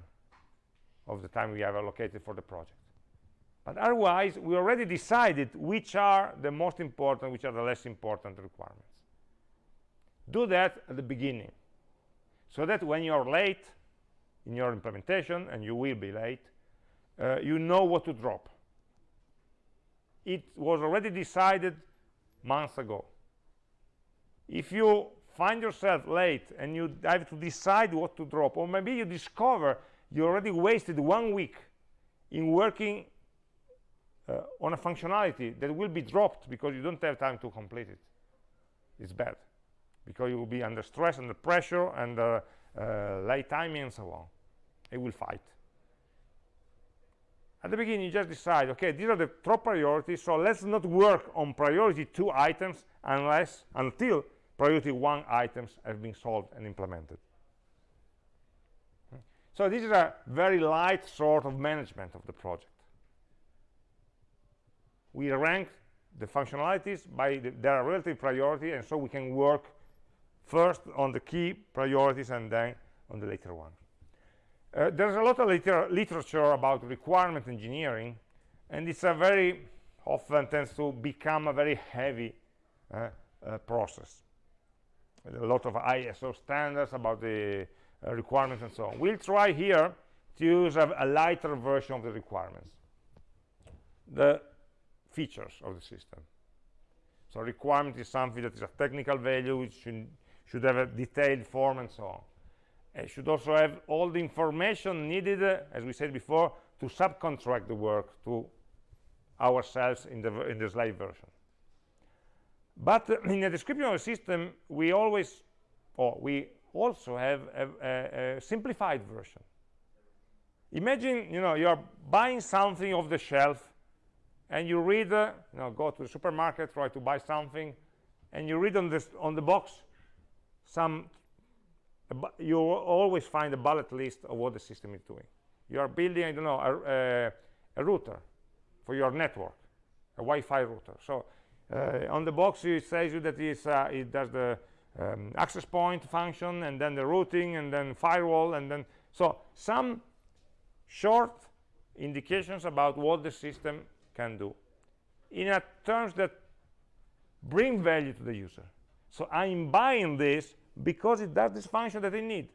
A: of the time we have allocated for the project but otherwise we already decided which are the most important which are the less important requirements. Do that at the beginning so that when you're late in your implementation and you will be late uh, you know what to drop. It was already decided months ago. If you find yourself late and you have to decide what to drop or maybe you discover you already wasted one week in working uh, on a functionality that will be dropped because you don't have time to complete it. It's bad because you will be under stress under pressure and uh, uh, late timing and so on. It will fight. At the beginning you just decide okay these are the top priorities so let's not work on priority two items unless until priority one items have been solved and implemented. So this is a very light sort of management of the project we rank the functionalities by the, their relative priority and so we can work first on the key priorities and then on the later ones uh, there's a lot of liter literature about requirement engineering and it's a very often tends to become a very heavy uh, uh, process. A lot of ISO standards about the uh, requirements and so on. We'll try here to use a, a lighter version of the requirements. The features of the system so requirement is something that is a technical value which should, should have a detailed form and so on it should also have all the information needed, uh, as we said before, to subcontract the work to ourselves in the, in the slide version. But uh, in the description of the system, we always, or we also have a, a, a simplified version. Imagine, you know, you're buying something off the shelf, and you read, uh, you know, go to the supermarket, try to buy something, and you read on this on the box some you always find a bullet list of what the system is doing. You are building, I don't know, a, a, router for your network, a Wi-Fi router. So uh, on the box it says you that uh, it does the um, access point function and then the routing and then firewall and then so some short indications about what the system can do in a terms that bring value to the user. So I'm buying this because it does this function that I need.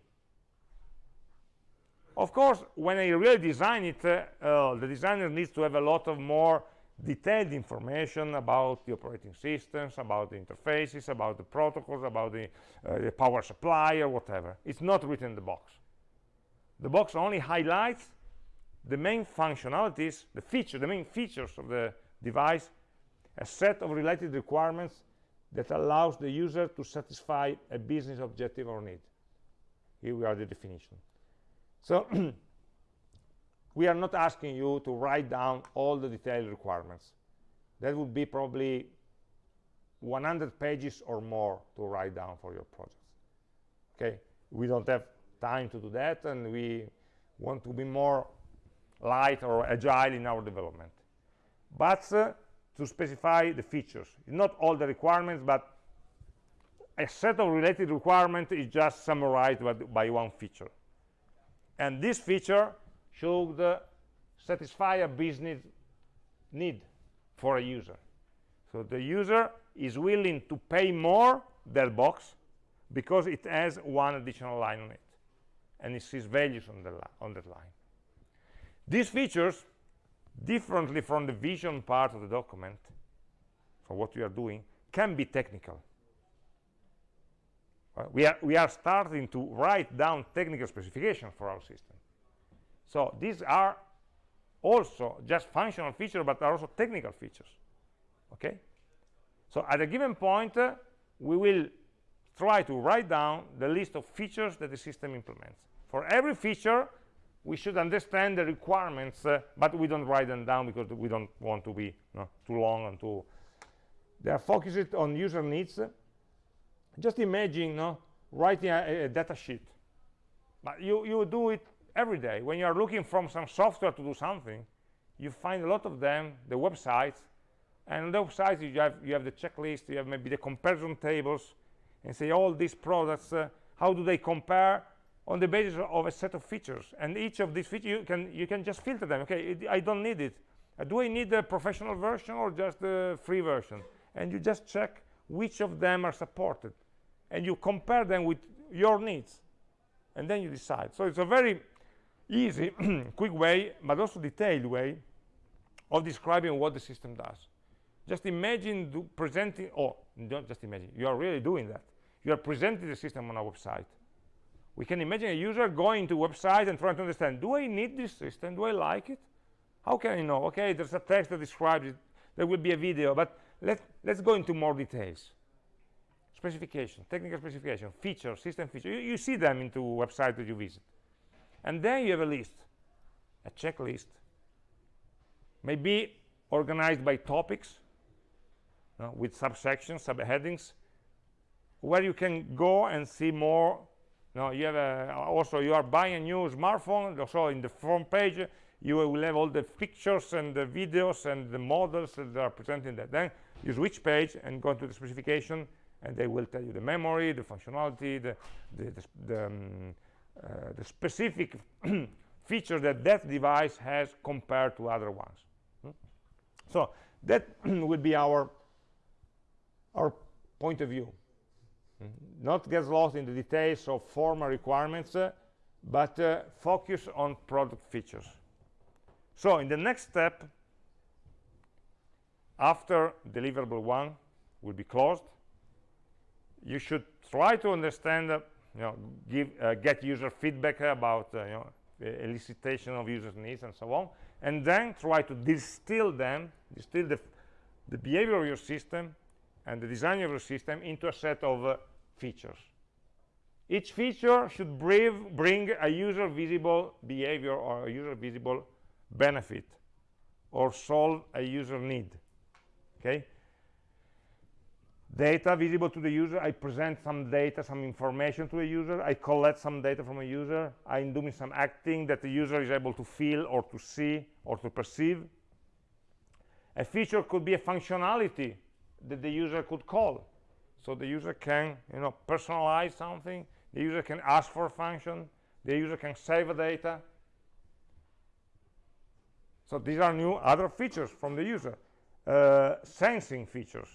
A: Of course, when I really design it, uh, uh, the designer needs to have a lot of more detailed information about the operating systems, about the interfaces, about the protocols, about the, uh, the power supply or whatever. It's not written in the box. The box only highlights the main functionalities, the feature, the main features of the device, a set of related requirements that allows the user to satisfy a business objective or need. Here we are the definition. So we are not asking you to write down all the detailed requirements. That would be probably 100 pages or more to write down for your projects. Okay, we don't have time to do that, and we want to be more light or agile in our development. But uh, to specify the features not all the requirements but a set of related requirements is just summarized by, by one feature. And this feature should uh, satisfy a business need for a user. So the user is willing to pay more that box because it has one additional line on it. And it sees values on, the on that line these features differently from the vision part of the document for what we are doing can be technical. Uh, we are we are starting to write down technical specifications for our system. So these are also just functional features but are also technical features okay? So at a given point uh, we will try to write down the list of features that the system implements. For every feature we should understand the requirements, uh, but we don't write them down because we don't want to be too long and too. They are focused on user needs. Just imagine no, writing a, a, data sheet. But you, you do it every day. When you are looking from some software to do something, you find a lot of them, the websites, and on the websites you have, you have the checklist, you have maybe the comparison tables, and say all these products, uh, how do they compare on the basis of a set of features. And each of these features you can you can just filter them. Okay it, i don't need it. Uh, do i need the professional version or just the free version? And you just check which of them are supported. And you compare them with your needs. And then you decide. So it's a very easy quick way but also detailed way of describing what the system does. Just imagine presenting or don't just imagine. You are really doing that. You are presenting the system on a website we can imagine a user going to a website and trying to understand do i need this system do i like it how can I know? Okay, there's a text that describes it. There will be a video, but let, let's go into more details. Specification, technical specification, feature, system feature. You, you see them into websites that you visit. And then you have a list, a checklist, maybe organized by topics with subsections, subheadings, where you can go and see more. Now you have a, also you are buying a new smartphone, so in the front page you will have all the pictures and the videos and the models that are presenting that. Then you switch page and go to the specification, and they will tell you the memory, the functionality, the the, the, the, um, uh, the specific features that that device has compared to other ones. Hmm? So that would be our our point of view. Not get lost in the details of formal requirements, uh, but uh, focus on product features. So in the next step, after deliverable one will be closed, you should try to understand, uh, you know, give, uh, get user feedback about, uh, you know, elicitation of users' needs and so on, and then try to distill them, distill the, the behavior of your system and the design of your system into a set of uh, features. Each feature should bring a user visible behavior or a user visible benefit or solve a user need okay? Data visible to the user i present some data some information to a user i collect some data from a user i'm doing some acting that the user is able to feel or to see or to perceive. A feature could be a functionality that the user could call so the user can you know personalize something the user can ask for a function the user can save a data so these are new other features from the user. Uh, sensing features.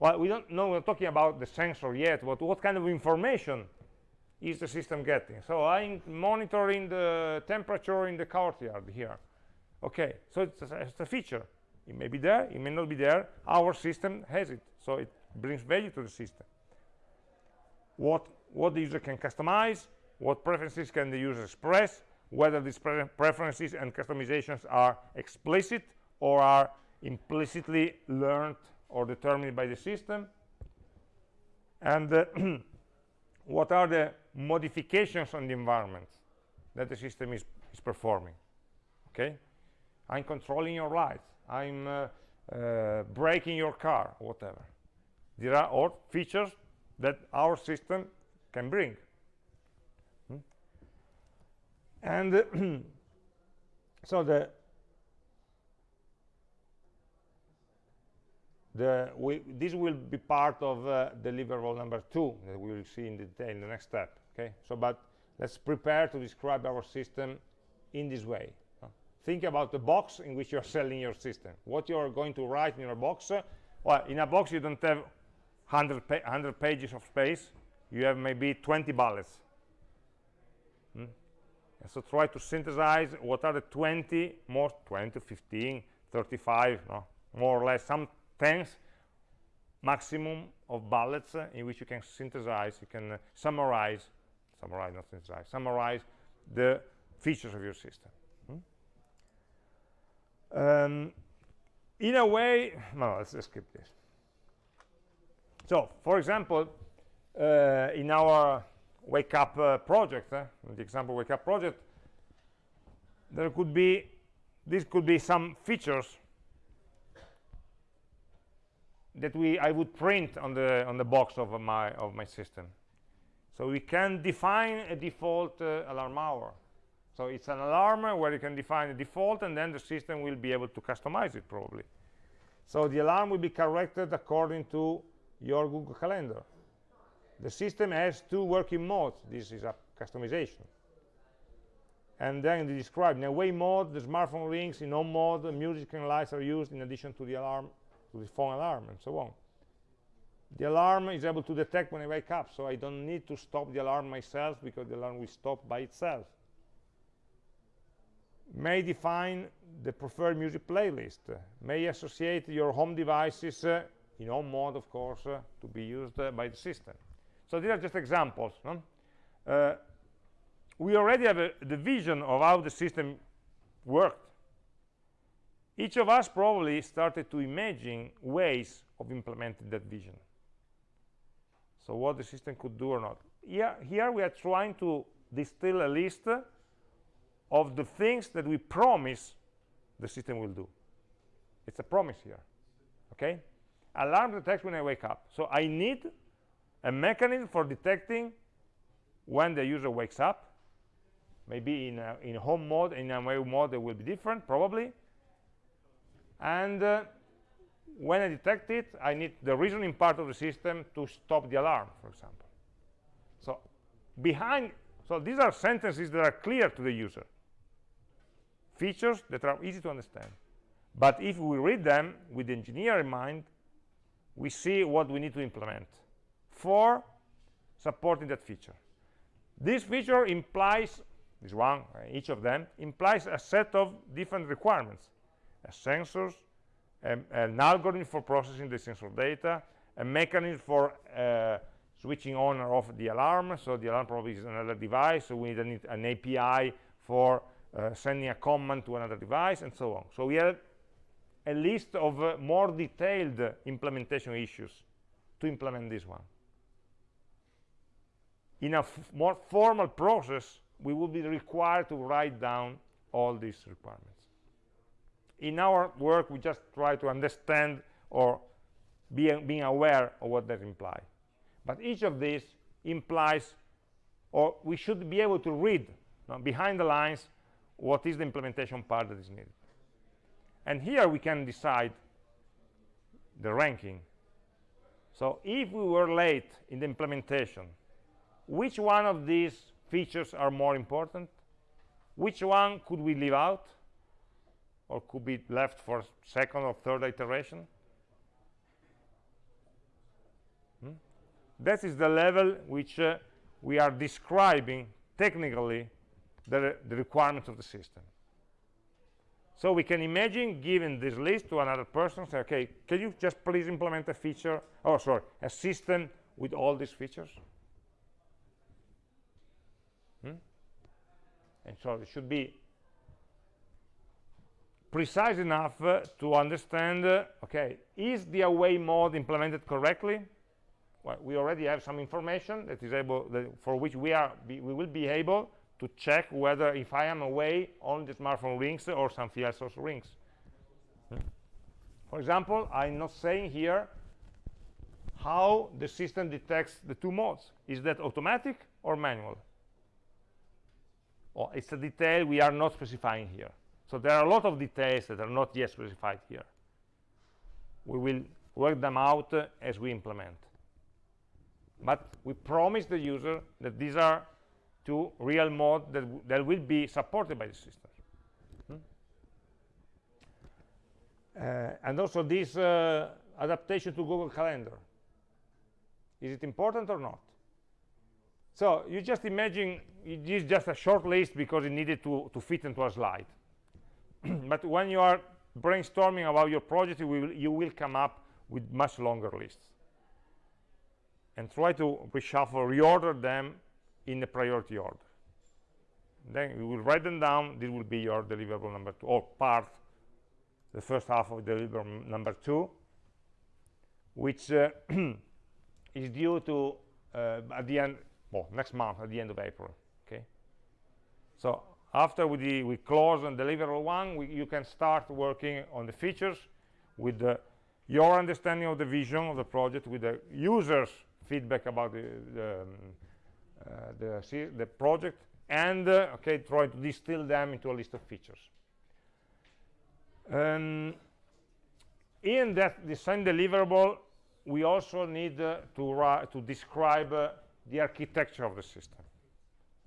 A: Well, we don't know, we're talking about the sensor yet, but what kind of information is the system getting? So I'm monitoring the temperature in the courtyard here. Okay, so it's a, it's a feature. It may be there, it may not be there. Our system has it, so it brings value to the system. What, what the user can customize, what preferences can the user express, whether these pre preferences and customizations are explicit or are implicitly learned or determined by the system. And uh, what are the modifications on the environment that the system is, is performing okay? I'm controlling your lights. I'm uh, uh, braking your car whatever there are all features that our system can bring. And so the the we, this will be part of uh, deliverable number two that we will see in detail in the next step okay? So but let's prepare to describe our system in this way. Uh, think about the box in which you're selling your system. What you're going to write in your box uh, well in a box you don't have 100, pa 100 pages of space you have maybe 20 bullets hmm? So try to synthesize what are the 20, most 20, 15, 35, no, more or less, some tens maximum of bullets uh, in which you can synthesize, you can uh, summarize, summarize, not synthesize, summarize the features of your system. Hmm? Um, in a way, no, let's, let's skip this. So, for example, uh, in our wake up uh, project eh? the example wake up project there could be this could be some features that we I would print on the on the box of my of my system so we can define a default uh, alarm hour so it's an alarm where you can define a default and then the system will be able to customize it probably so the alarm will be corrected according to your Google Calendar the system has two working modes. This is a customization. And then they describe in away mode, the smartphone rings, in on mode, the music and lights are used in addition to the alarm, to the phone alarm, and so on. The alarm is able to detect when I wake up, so I don't need to stop the alarm myself because the alarm will stop by itself. May define the preferred music playlist. May associate your home devices uh, in on mode, of course, uh, to be used uh, by the system. So these are just examples. No? Uh, we already have a, the vision of how the system worked. each of us probably started to imagine ways of implementing that vision so what the system could do or not here, here we are trying to distill a list of the things that we promise the system will do it's a promise here okay alarm detects when i wake up. So i need a mechanism for detecting when the user wakes up. Maybe in a, in home mode in away mode it will be different probably. And uh, when I detect it I need the reasoning part of the system to stop the alarm for example. So behind so these are sentences that are clear to the user. Features that are easy to understand. But if we read them with the engineer in mind we see what we need to implement for supporting that feature. This feature implies this one uh, each of them implies a set of different requirements a sensors um, an algorithm for processing the sensor data a mechanism for uh, switching on or off the alarm. So the alarm probably is another device so we need an api for uh, sending a command to another device and so on. So we have a list of uh, more detailed implementation issues to implement this one. In a more formal process we will be required to write down all these requirements. In our work we just try to understand or be, being aware of what that implies but each of these implies or we should be able to read behind the lines what is the implementation part that is needed and here we can decide the ranking. So if we were late in the implementation which one of these features are more important? Which one could we leave out? Or could be left for second or third iteration? Hmm? that is the level which uh, we are describing technically the, the requirements of the system so we can imagine giving this list to another person say okay can you just please implement a feature oh sorry a system with all these features hmm? and so it should be precise enough uh, to understand uh, okay is the away mode implemented correctly well we already have some information that is able that for which we are we will be able to check whether if i am away only the smartphone rings or something else also rings. For example i'm not saying here how the system detects the two modes. Is that automatic or manual? Or it's a detail we are not specifying here. So there are a lot of details that are not yet specified here. We will work them out uh, as we implement. But we promise the user that these are two real mode that, that will be supported by the system hmm? uh, and also this uh, adaptation to Google Calendar is it important or not so you just imagine it is just a short list because it needed to, to fit into a slide. but when you are brainstorming about your project, you will, you will come up with much longer lists. And try to reshuffle, reorder them in the priority order. Then you will write them down. This will be your deliverable number two, or part, the first half of deliverable number two, which uh, is due to, uh, at the end, well, next month at the end of April. Okay. So after we, we close on deliverable one, we, you can start working on the features with the, your understanding of the vision of the project, with the users' feedback about the the, um, the, the, project, and uh, okay, try to distill them into a list of features. Um, in that design deliverable, we also need uh, to, to describe uh, the architecture of the system.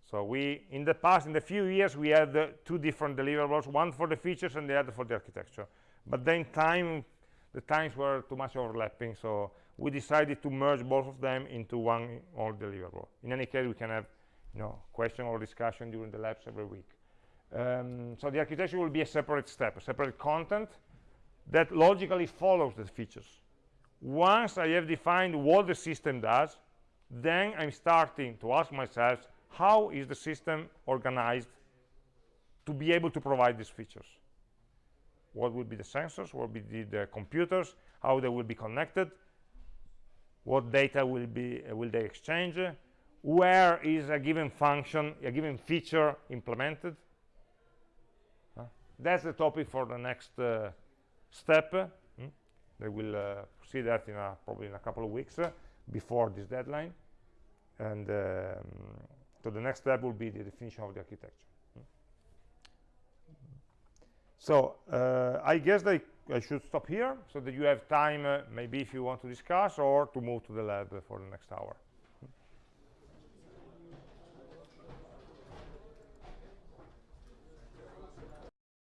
A: So we, in the past, in the few years, we had uh, two different deliverables, one for the features and the other for the architecture. But then time, the times were too much overlapping, so we decided to merge both of them into one all deliverable. In any case, we can have you know, question or discussion during the labs every week. Um, so the architecture will be a separate step, a separate content that logically follows the features. Once I have defined what the system does, then I'm starting to ask myself, how is the system organized to be able to provide these features? what will be the sensors what will be the, the computers how they will be connected what data will be uh, will they exchange where is a given function a given feature implemented. That's the topic for the next uh, step. Hmm? they will uh, see that in a, probably in a couple of weeks uh, before this deadline. And um, so the next step will be the definition of the architecture. Hmm? so I guess they, I should stop here so that you have time uh, maybe if you want to discuss or to move to the lab for the next hour